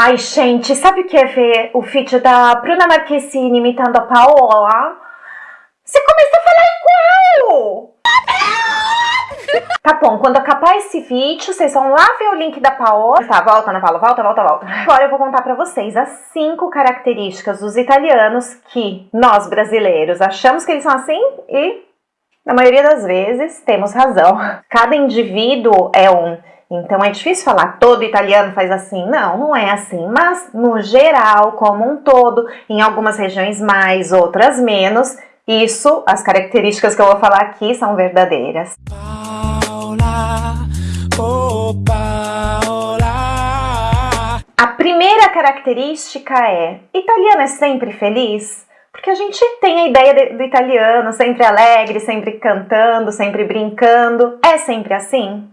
Ai, gente, sabe o que é ver o vídeo da Bruna Marquezine imitando a Paola? Você começa a falar igual! Tá bom, quando acabar esse vídeo, vocês vão lá ver o link da Paola. Tá, volta, Ana Paula, volta, volta, volta. Agora eu vou contar pra vocês as cinco características dos italianos que nós, brasileiros, achamos que eles são assim e, na maioria das vezes, temos razão. Cada indivíduo é um então é difícil falar todo italiano faz assim. Não, não é assim. Mas no geral, como um todo, em algumas regiões mais, outras menos, isso, as características que eu vou falar aqui são verdadeiras. Paola, oh Paola. A primeira característica é: italiano é sempre feliz? Porque a gente tem a ideia do italiano sempre alegre, sempre cantando, sempre brincando. É sempre assim?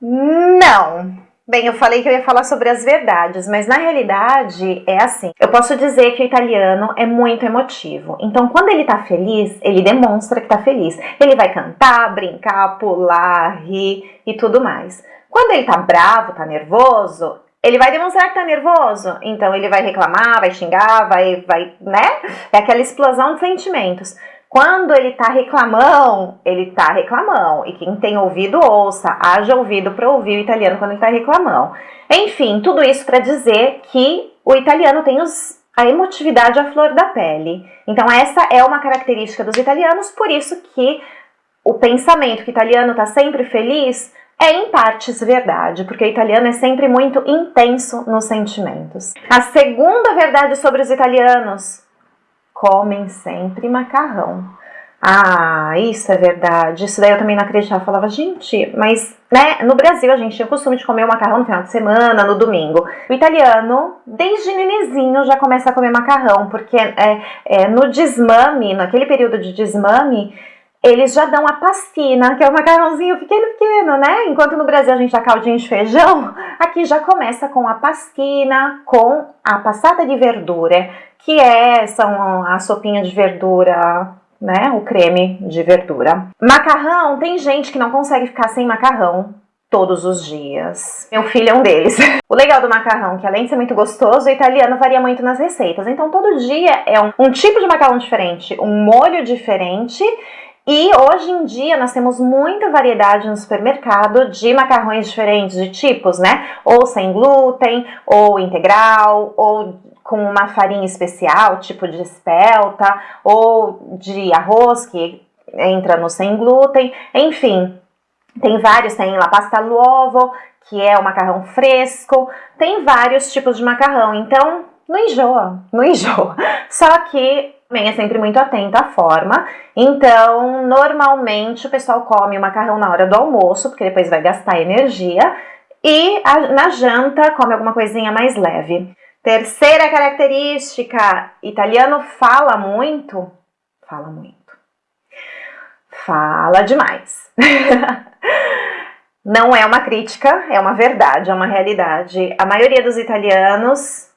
Não. Bem, eu falei que eu ia falar sobre as verdades, mas na realidade é assim. Eu posso dizer que o italiano é muito emotivo. Então, quando ele tá feliz, ele demonstra que tá feliz. Ele vai cantar, brincar, pular, rir e tudo mais. Quando ele tá bravo, tá nervoso, ele vai demonstrar que tá nervoso. Então, ele vai reclamar, vai xingar, vai, vai, né? É aquela explosão de sentimentos. Quando ele tá reclamão, ele tá reclamão. E quem tem ouvido, ouça. Haja ouvido para ouvir o italiano quando ele tá reclamão. Enfim, tudo isso para dizer que o italiano tem os, a emotividade à flor da pele. Então essa é uma característica dos italianos, por isso que o pensamento que o italiano tá sempre feliz é em partes verdade, porque o italiano é sempre muito intenso nos sentimentos. A segunda verdade sobre os italianos comem sempre macarrão. Ah, isso é verdade. Isso daí eu também não acreditava. Falava, gente, mas né, no Brasil a gente tinha o costume de comer o macarrão no final de semana, no domingo. O italiano, desde nenezinho, já começa a comer macarrão, porque é, é, no desmame, naquele período de desmame, eles já dão a pastina, que é o macarrãozinho pequeno, pequeno, né? Enquanto no Brasil a gente dá caldinho de feijão, aqui já começa com a pastina, com a passata de verdura, que é são a sopinha de verdura, né? O creme de verdura. Macarrão, tem gente que não consegue ficar sem macarrão todos os dias. Meu filho é um deles. O legal do macarrão, que além de ser muito gostoso, o italiano varia muito nas receitas. Então todo dia é um, um tipo de macarrão diferente, um molho diferente e hoje em dia nós temos muita variedade no supermercado de macarrões diferentes de tipos, né? Ou sem glúten, ou integral, ou com uma farinha especial, tipo de espelta, ou de arroz que entra no sem glúten, enfim. Tem vários, tem la pasta l'uovo, que é o macarrão fresco, tem vários tipos de macarrão, então não enjoa, não enjoa. Só que também é sempre muito atenta à forma. Então, normalmente o pessoal come o macarrão na hora do almoço, porque depois vai gastar energia. E a, na janta come alguma coisinha mais leve. Terceira característica, italiano fala muito. Fala muito. Fala demais. Não é uma crítica, é uma verdade, é uma realidade. A maioria dos italianos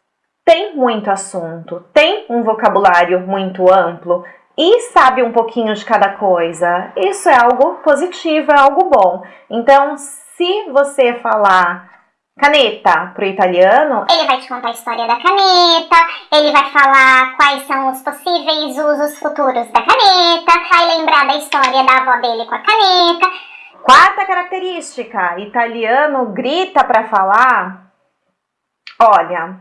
tem muito assunto, tem um vocabulário muito amplo e sabe um pouquinho de cada coisa. Isso é algo positivo, é algo bom. Então, se você falar caneta para o italiano, ele vai te contar a história da caneta, ele vai falar quais são os possíveis usos futuros da caneta, vai lembrar da história da avó dele com a caneta. Quarta característica, italiano grita para falar Olha,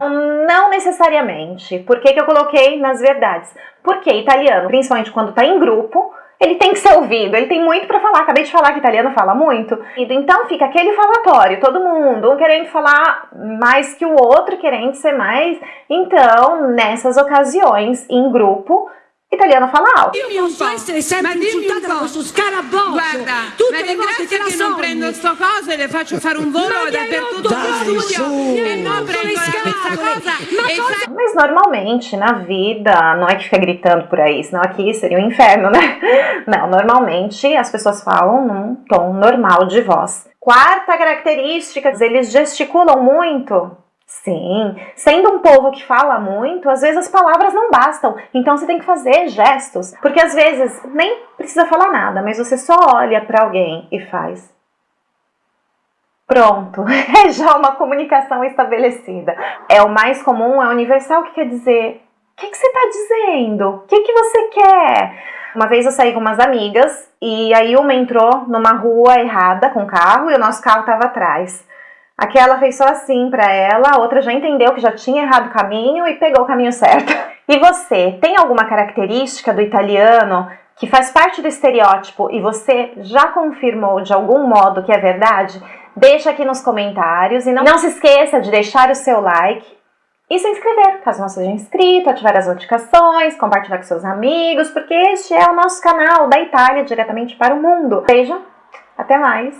não necessariamente. Por que, que eu coloquei nas verdades? Porque italiano, principalmente quando está em grupo, ele tem que ser ouvido, ele tem muito para falar. Acabei de falar que italiano fala muito. Então fica aquele falatório, todo mundo, um querendo falar mais que o outro, querendo ser mais. Então, nessas ocasiões, em grupo, italiano fala alto. Io posso essere sempre insultata da questo scaraboccio. Guarda, tutte le volte che, che non prendo sto coso e le faccio fare un volo dappertutto no studio e non prendo questa cosa. E Mas normalmente na vida, não é que fica gritando por aí, senão aqui seria um inferno, né? Não, normalmente as pessoas falam num tom normal de voz. Quarta característica, eles gesticulam muito. Sim, sendo um povo que fala muito, às vezes as palavras não bastam, então você tem que fazer gestos, porque às vezes nem precisa falar nada, mas você só olha para alguém e faz. Pronto, é já uma comunicação estabelecida. É o mais comum, é universal, que quer dizer, o que, que você está dizendo? O que, que você quer? Uma vez eu saí com umas amigas e aí uma entrou numa rua errada com o carro e o nosso carro estava atrás. Aquela fez só assim para ela, a outra já entendeu que já tinha errado o caminho e pegou o caminho certo. E você, tem alguma característica do italiano que faz parte do estereótipo e você já confirmou de algum modo que é verdade? Deixa aqui nos comentários e não, não se esqueça de deixar o seu like e se inscrever, caso não seja inscrito, ativar as notificações, compartilhar com seus amigos, porque este é o nosso canal da Itália diretamente para o mundo. Beijo, até mais!